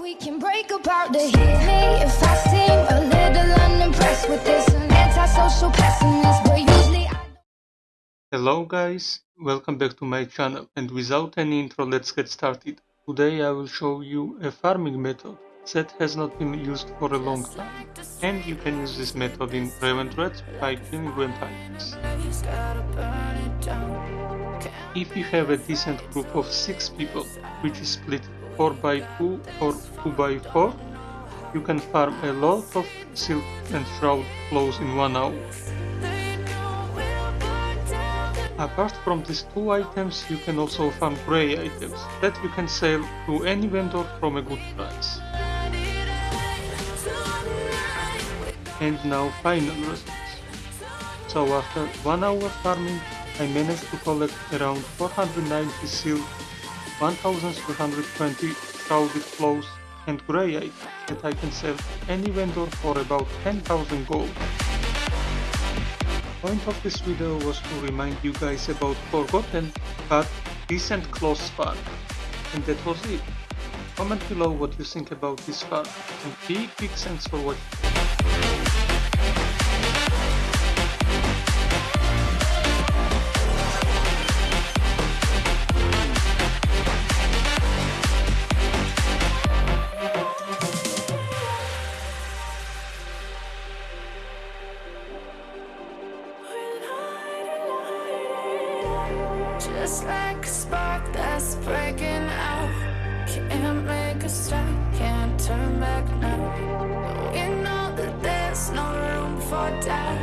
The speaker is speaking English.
we can break apart me if I seem a little unimpressed with this antisocial pessimist, but usually I Hello guys, welcome back to my channel and without any intro let's get started. Today I will show you a farming method that has not been used for a long time and you can use this method in Revendreth by killing items. If you have a decent group of 6 people which is split 4 by 2 or 2 by 4 you can farm a lot of silk and shroud clothes in 1 hour. Apart from these two items, you can also farm grey items that you can sell to any vendor from a good price. And now final results. So after 1 hour farming, I managed to collect around 490 silk, 1320 shrouded clothes and grey items that I can sell any vendor for about 10,000 gold The point of this video was to remind you guys about forgotten but decent close farm. And that was it. Comment below what you think about this farm and big big thanks for watching. Just like a spark that's breaking out. Can't make a stop, can't turn back now. We know that there's no room for doubt.